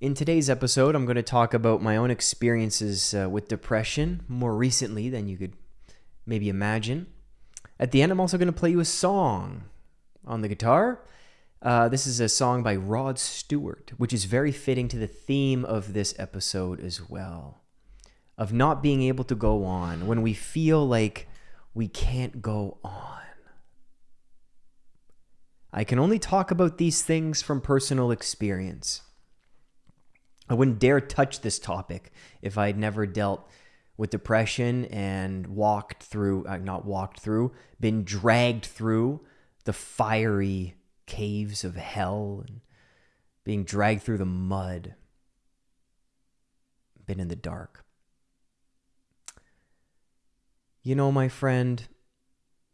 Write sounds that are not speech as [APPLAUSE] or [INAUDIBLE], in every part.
In today's episode, I'm going to talk about my own experiences uh, with depression more recently than you could maybe imagine. At the end, I'm also going to play you a song on the guitar. Uh, this is a song by Rod Stewart, which is very fitting to the theme of this episode as well of not being able to go on when we feel like we can't go on. I can only talk about these things from personal experience. I wouldn't dare touch this topic if I'd never dealt with depression and walked through, uh, not walked through, been dragged through the fiery caves of hell and being dragged through the mud, been in the dark. You know, my friend,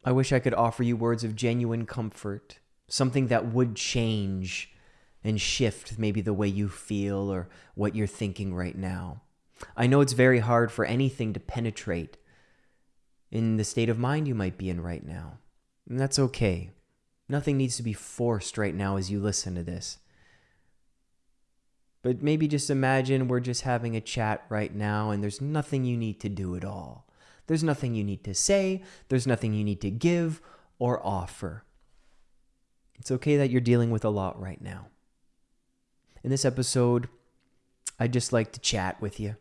I wish I could offer you words of genuine comfort, something that would change and shift maybe the way you feel or what you're thinking right now. I know it's very hard for anything to penetrate in the state of mind you might be in right now. And that's okay. Nothing needs to be forced right now as you listen to this. But maybe just imagine we're just having a chat right now and there's nothing you need to do at all. There's nothing you need to say, there's nothing you need to give or offer. It's okay that you're dealing with a lot right now. In this episode, I'd just like to chat with you.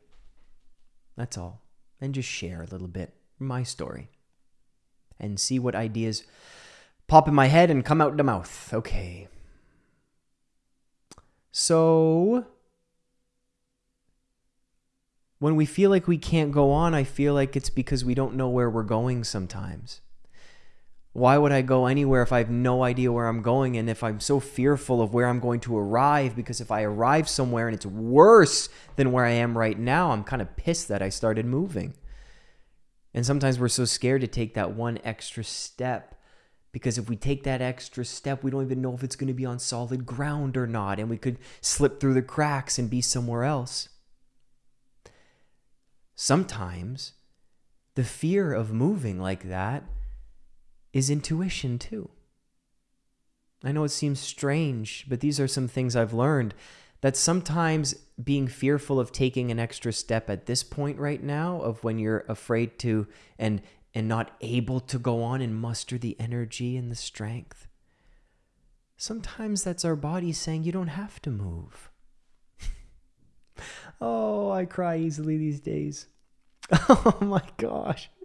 That's all. And just share a little bit my story and see what ideas pop in my head and come out the mouth. Okay. So, when we feel like we can't go on, I feel like it's because we don't know where we're going sometimes. Why would I go anywhere if I have no idea where I'm going and if I'm so fearful of where I'm going to arrive? Because if I arrive somewhere and it's worse than where I am right now, I'm kind of pissed that I started moving. And sometimes we're so scared to take that one extra step because if we take that extra step, we don't even know if it's going to be on solid ground or not, and we could slip through the cracks and be somewhere else. Sometimes the fear of moving like that is intuition too. I know it seems strange, but these are some things I've learned that sometimes being fearful of taking an extra step at this point right now of when you're afraid to and and not able to go on and muster the energy and the strength. Sometimes that's our body saying you don't have to move. [LAUGHS] oh, I cry easily these days. [LAUGHS] Oh my gosh. [SIGHS]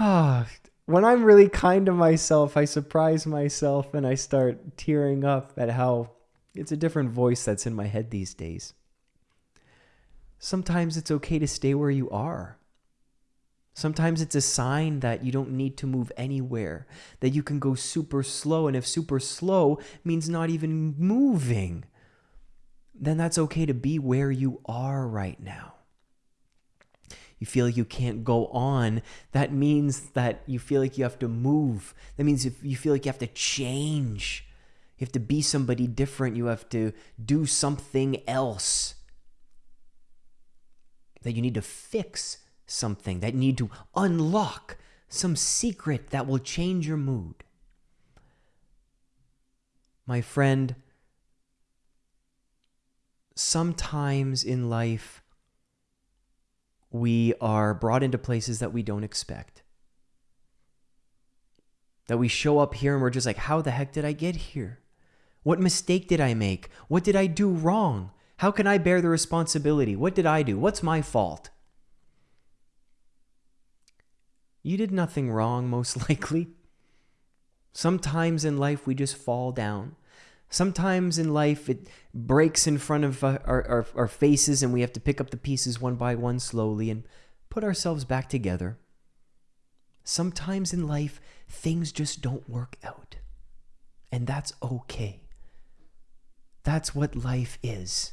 Ah, when I'm really kind to myself, I surprise myself and I start tearing up at how it's a different voice that's in my head these days. Sometimes it's okay to stay where you are. Sometimes it's a sign that you don't need to move anywhere, that you can go super slow. And if super slow means not even moving, then that's okay to be where you are right now you feel like you can't go on, that means that you feel like you have to move. That means if you feel like you have to change, you have to be somebody different, you have to do something else. That you need to fix something, that need to unlock some secret that will change your mood. My friend, sometimes in life, we are brought into places that we don't expect. That we show up here and we're just like, how the heck did I get here? What mistake did I make? What did I do wrong? How can I bear the responsibility? What did I do? What's my fault? You did nothing wrong, most [LAUGHS] likely. Sometimes in life we just fall down. Sometimes in life, it breaks in front of uh, our, our, our, faces, and we have to pick up the pieces one by one slowly and put ourselves back together. Sometimes in life, things just don't work out. And that's okay. That's what life is.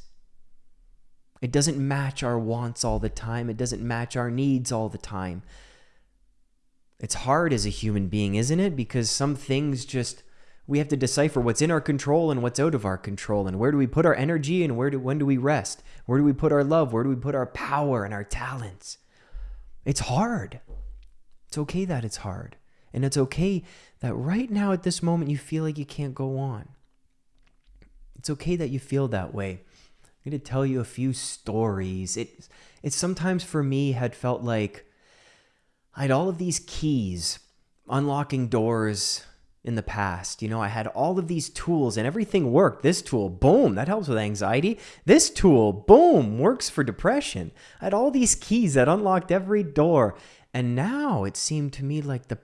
It doesn't match our wants all the time, it doesn't match our needs all the time. It's hard as a human being, isn't it? Because some things just we have to decipher what's in our control and what's out of our control. And where do we put our energy and where do when do we rest? Where do we put our love? Where do we put our power and our talents? It's hard. It's okay that it's hard. And it's okay that right now at this moment you feel like you can't go on. It's okay that you feel that way. I'm going to tell you a few stories. It, it sometimes for me had felt like I had all of these keys unlocking doors in the past. You know, I had all of these tools and everything worked. This tool, boom, that helps with anxiety. This tool, boom, works for depression. I had all these keys that unlocked every door. And now it seemed to me like the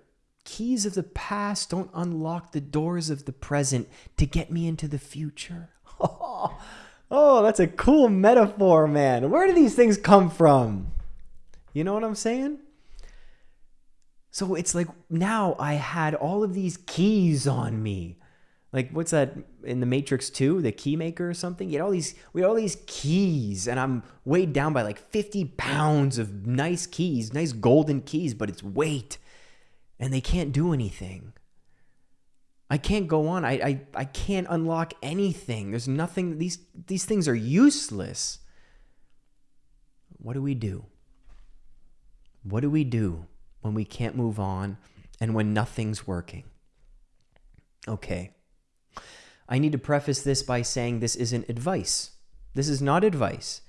keys of the past don't unlock the doors of the present to get me into the future. [LAUGHS] Oh, that's a cool metaphor, man. Where do these things come from? You know what I'm saying? So it's like now I had all of these keys on me. Like what's that in the Matrix 2, the key maker or something? You had all these we had all these keys and I'm weighed down by like 50 pounds of nice keys, nice golden keys, but it's weight. And they can't do anything. I can't go on. I, I, I can't unlock anything. There's nothing these these things are useless. What do we do? What do we do? When we can't move on, and when nothing's working. Okay. I need to preface this by saying this isn't advice. This is not advice.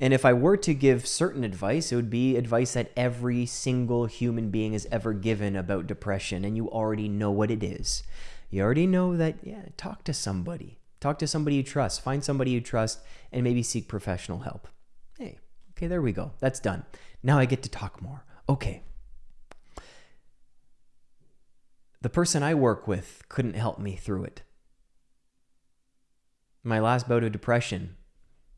And if I were to give certain advice, it would be advice that every single human being has ever given about depression, and you already know what it is. You already know that, yeah, talk to somebody. Talk to somebody you trust. Find somebody you trust, and maybe seek professional help. Hey, okay, there we go. That's done. Now I get to talk more. Okay. The person I work with couldn't help me through it. My last bout of depression,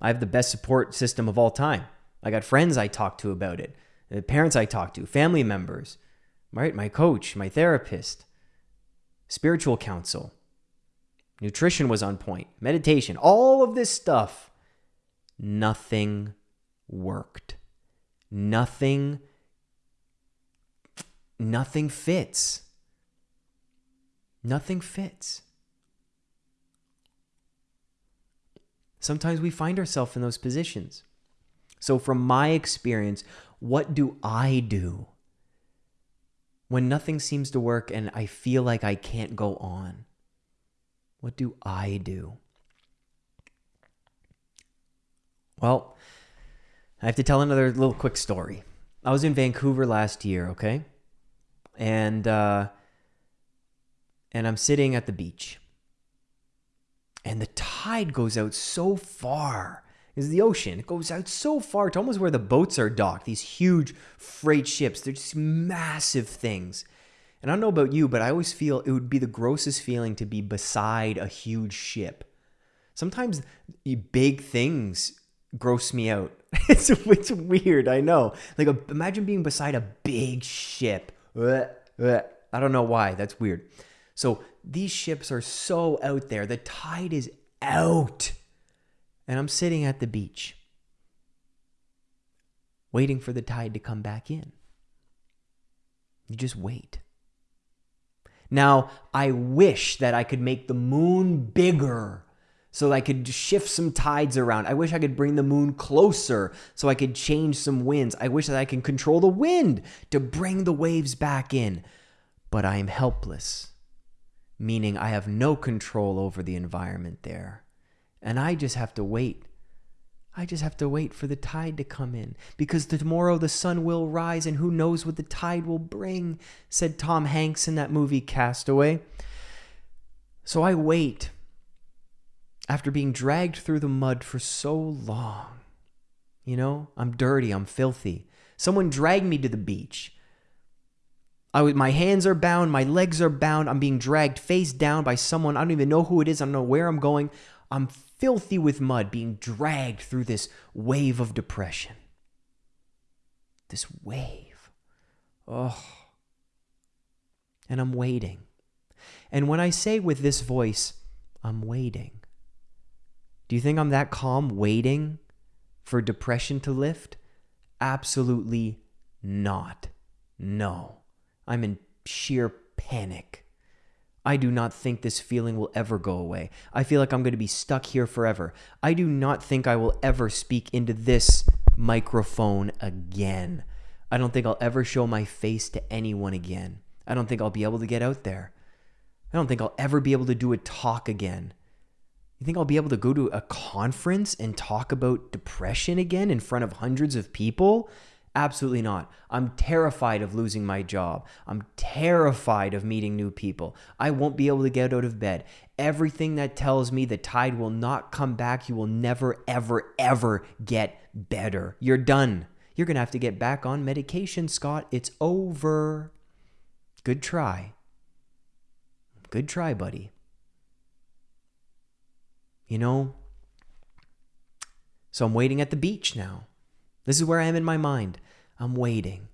I have the best support system of all time. I got friends I talk to about it, the parents I talk to, family members, right? My coach, my therapist, spiritual counsel. Nutrition was on point, meditation, all of this stuff. Nothing worked. Nothing nothing fits. Nothing fits. Sometimes we find ourselves in those positions. So, from my experience, what do I do when nothing seems to work and I feel like I can't go on? What do I do? Well, I have to tell another little quick story. I was in Vancouver last year, okay? And uh, and I'm sitting at the beach. And the tide goes out so far. Is the ocean. It goes out so far to almost where the boats are docked. These huge freight ships. They're just massive things. And I don't know about you, but I always feel it would be the grossest feeling to be beside a huge ship. Sometimes big things gross me out. [LAUGHS] it's, it's weird, I know. Like, a, imagine being beside a big ship. I don't know why. That's weird. So these ships are so out there. The tide is out. And I'm sitting at the beach waiting for the tide to come back in. You just wait. Now, I wish that I could make the moon bigger so I could shift some tides around. I wish I could bring the moon closer so I could change some winds. I wish that I can control the wind to bring the waves back in. But I am helpless meaning I have no control over the environment there. And I just have to wait. I just have to wait for the tide to come in because tomorrow the sun will rise and who knows what the tide will bring, said Tom Hanks in that movie Castaway. So I wait after being dragged through the mud for so long. You know, I'm dirty, I'm filthy. Someone dragged me to the beach. I, my hands are bound, my legs are bound. I'm being dragged face down by someone. I don't even know who it is. I don't know where I'm going. I'm filthy with mud, being dragged through this wave of depression. This wave. Oh. And I'm waiting. And when I say with this voice, I'm waiting, do you think I'm that calm waiting for depression to lift? Absolutely not. No. I'm in sheer panic. I do not think this feeling will ever go away. I feel like I'm going to be stuck here forever. I do not think I will ever speak into this microphone again. I don't think I'll ever show my face to anyone again. I don't think I'll be able to get out there. I don't think I'll ever be able to do a talk again. You think I'll be able to go to a conference and talk about depression again in front of hundreds of people? Absolutely not. I'm terrified of losing my job. I'm terrified of meeting new people. I won't be able to get out of bed. Everything that tells me the tide will not come back, you will never, ever, ever get better. You're done. You're going to have to get back on medication, Scott. It's over. Good try. Good try, buddy. You know? So I'm waiting at the beach now. This is where I am in my mind. I'm waiting.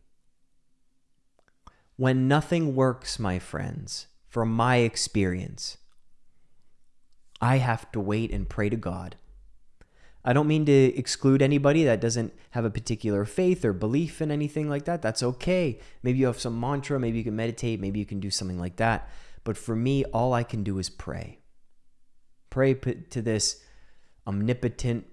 When nothing works, my friends, from my experience, I have to wait and pray to God. I don't mean to exclude anybody that doesn't have a particular faith or belief in anything like that. That's okay. Maybe you have some mantra, maybe you can meditate, maybe you can do something like that. But for me, all I can do is pray. Pray to this omnipotent,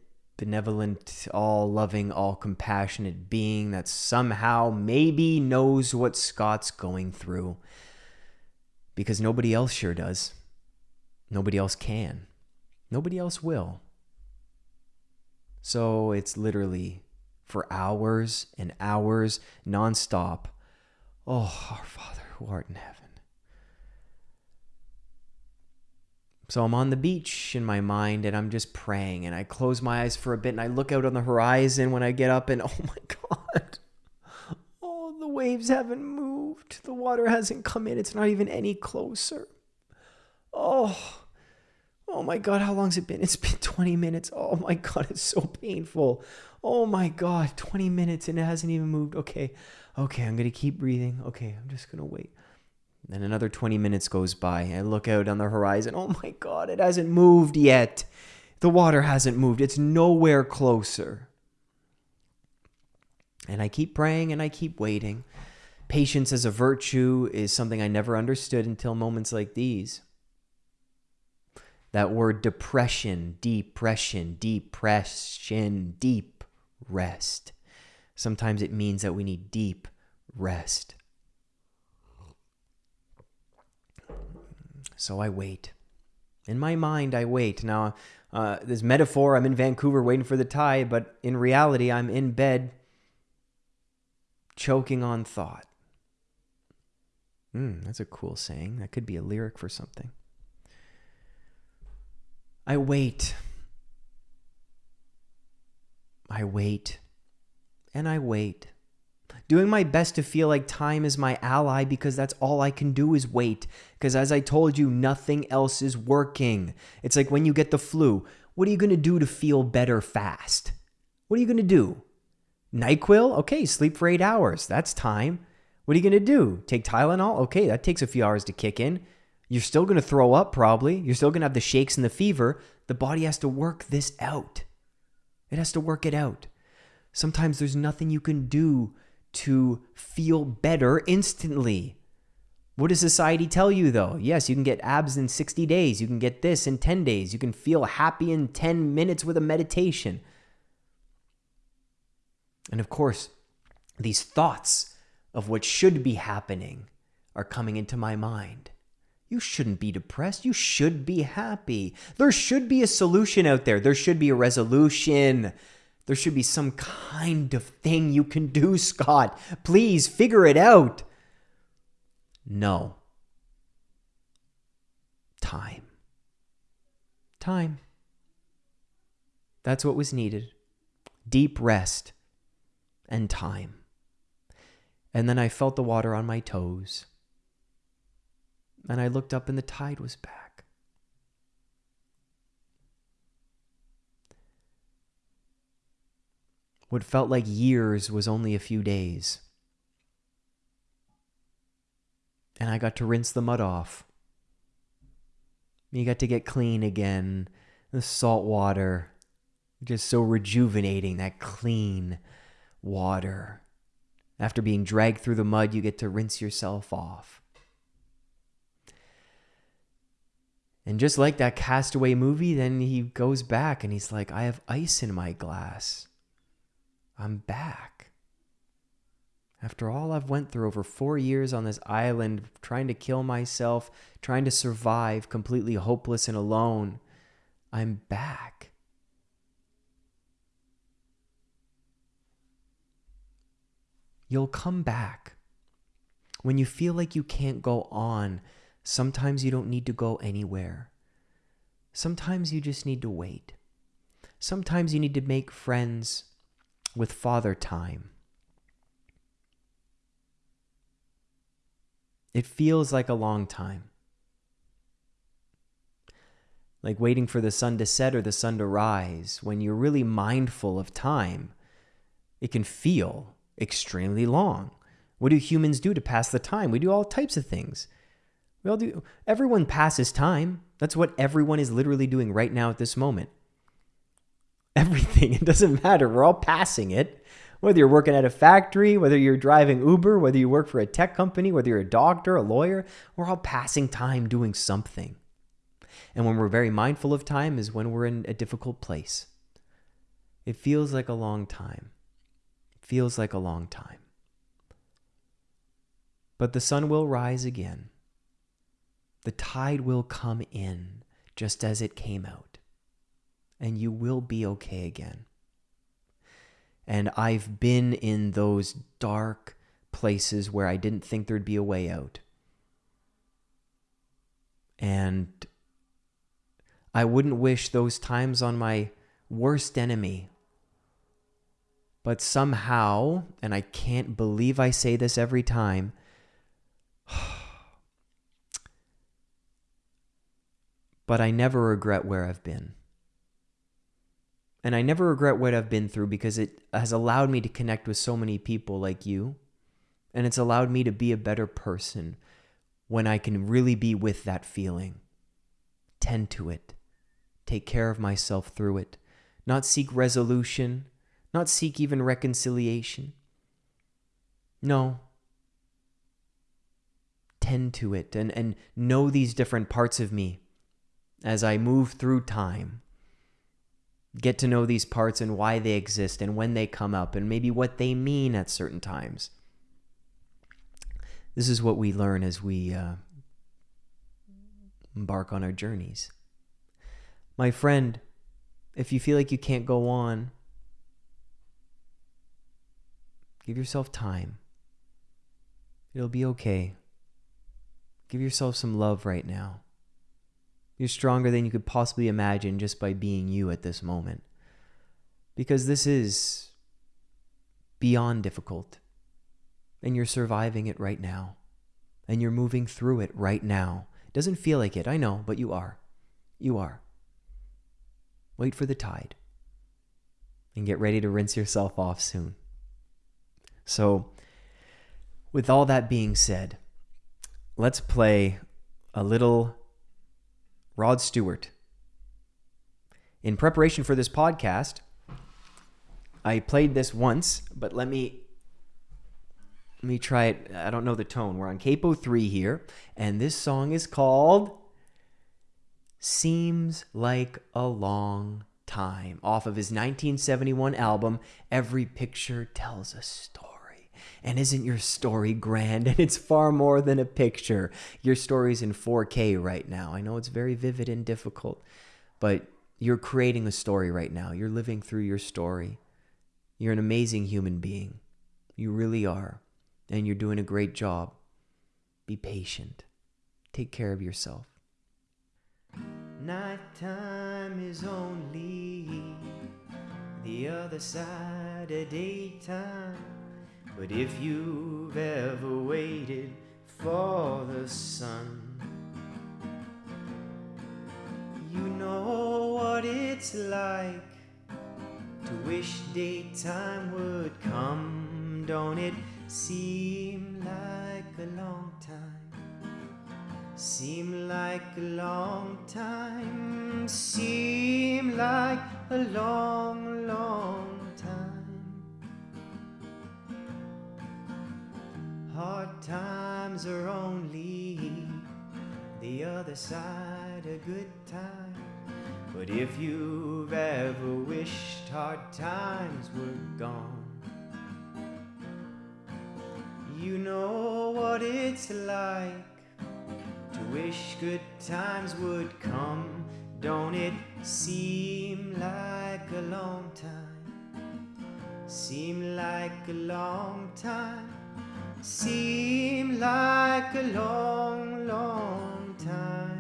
benevolent, all loving, all compassionate being that somehow maybe knows what Scott's going through. Because nobody else sure does. Nobody else can. Nobody else will. So it's literally for hours and hours nonstop. Oh, our Father who art in heaven. So I'm on the beach in my mind and I'm just praying and I close my eyes for a bit and I look out on the horizon when I get up and [LAUGHS] oh my God. Oh, the waves haven't moved. The water hasn't come in. It's not even any closer. Oh, oh my God. How long's it been? It's been [LAUGHS] 20 minutes. Oh my God. It's so painful. Oh my God. 20 minutes and it hasn't even moved. Okay. Okay. I'm going to keep breathing. Okay. I'm just going to wait. Then another 20 minutes goes by. I look out on the horizon. Oh my God, it hasn't moved yet. The water hasn't moved. It's nowhere closer. And I keep praying and I keep waiting. Patience as a virtue is something I never understood until moments like these. That word depression, depression, depression, deep rest. Sometimes it means that we need deep rest. So I wait. In my mind, I wait. Now, uh, this metaphor, I'm in Vancouver waiting for the tide, but in reality, I'm in bed choking on thought. Hmm, that's a cool saying. That could be a lyric for something. I wait. I wait. And I wait doing my best to feel like time is my ally because that's all I can do is wait. Because as I told you, nothing else is working. It's like when you get the flu, what are you going to do to feel better fast? What are you going to do? NyQuil? Okay, sleep for eight hours. That's time. What are you going to do? Take Tylenol? Okay, that takes a few hours to kick in. You're still going to throw up, probably. You're still going to have the shakes and the fever. The body has to work this out. It has to work it out. Sometimes there's nothing you can do to feel better instantly. What does society tell you though? Yes, you can get abs in 60 days. You can get this in 10 days. You can feel happy in 10 minutes with a meditation. And of course, these thoughts of what should be happening are coming into my mind. You shouldn't be depressed. You should be happy. There should be a solution out there. There should be a resolution. There should be some kind of thing you can do, Scott. Please figure it out. No. Time. Time. That's what was needed. Deep rest and time. And then I felt the water on my toes. And I looked up and the tide was back. What felt like years was only a few days. And I got to rinse the mud off. You got to get clean again. The salt water, just so rejuvenating, that clean water. After being dragged through the mud, you get to rinse yourself off. And just like that castaway movie, then he goes back and he's like, I have ice in my glass. I'm back. After all I've went through over 4 years on this island trying to kill myself, trying to survive completely hopeless and alone, I'm back. You'll come back. When you feel like you can't go on, sometimes you don't need to go anywhere. Sometimes you just need to wait. Sometimes you need to make friends with Father Time. It feels like a long time. Like waiting for the sun to set or the sun to rise. When you're really mindful of time, it can feel extremely long. What do humans do to pass the time? We do all types of things. We all do. Everyone passes time. That's what everyone is literally doing right now at this moment. Everything. [LAUGHS] It doesn't matter. We're all passing it. Whether you're working at a factory, whether you're driving Uber, whether you work for a tech company, whether you're a doctor, a lawyer, we're all passing time doing something. And when we're very mindful of time is when we're in a difficult place. It feels like a long time. It feels like a long time. But the sun will rise again. The tide will come in just as it came out. And you will be okay again. And I've been in those dark places where I didn't think there'd be a way out. And I wouldn't wish those times on my worst enemy. But somehow, and I can't believe I say this every time, [SIGHS] but I never regret where I've been. And I never regret what I've been through because it has allowed me to connect with so many people like you. And it's allowed me to be a better person when I can really be with that feeling. Tend to it. Take care of myself through it. Not seek resolution, not seek even reconciliation. No. Tend to it and, and know these different parts of me as I move through time get to know these parts and why they exist and when they come up and maybe what they mean at certain times. This is what we learn as we uh, embark on our journeys. My friend, if you feel like you can't go on, give yourself time. It'll be okay. Give yourself some love right now. You're stronger than you could possibly imagine just by being you at this moment. Because this is beyond difficult. And you're surviving it right now. And you're moving through it right now. Doesn't feel like it, I know, but you are. You are. Wait for the tide. And get ready to rinse yourself off soon. So, with all that being said, let's play a little Rod Stewart. In preparation for this podcast, I played this once, but let me let me try it. I don't know the tone. We're on capo 3 here, and this song is called Seems Like a Long Time off of his 1971 album Every Picture Tells a Story. And isn't your story grand? [LAUGHS] And it's far more than a picture. Your story's in 4K right now. I know it's very vivid and difficult, but you're creating a story right now. You're living through your story. You're an amazing human being. You really are. And you're doing a great job. Be patient. Take care of yourself. Nighttime is only the other side of daytime. But if you've ever waited for the sun, you know what it's like to wish daytime would come. Don't it seem like a long time? Seem like a long time, seem like a long, long Hard times are only the other side of good times. But if you've ever wished hard times were gone, you know what it's like to wish good times would come. Don't it seem like a long time? Seem like a long time? Seem like a long, long time.